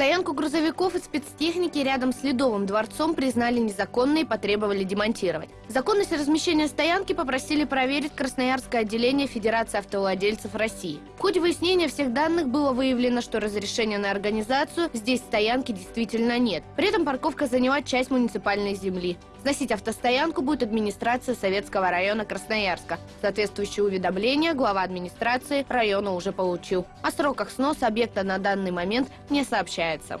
Стоянку грузовиков и спецтехники рядом с Ледовым дворцом признали незаконной и потребовали демонтировать. Законность размещения стоянки попросили проверить Красноярское отделение Федерации автовладельцев России. В ходе выяснения всех данных было выявлено, что разрешения на организацию здесь стоянки действительно нет. При этом парковка заняла часть муниципальной земли. Сносить автостоянку будет администрация Советского района Красноярска. Соответствующее уведомление глава администрации района уже получил. О сроках сноса объекта на данный момент не появляется.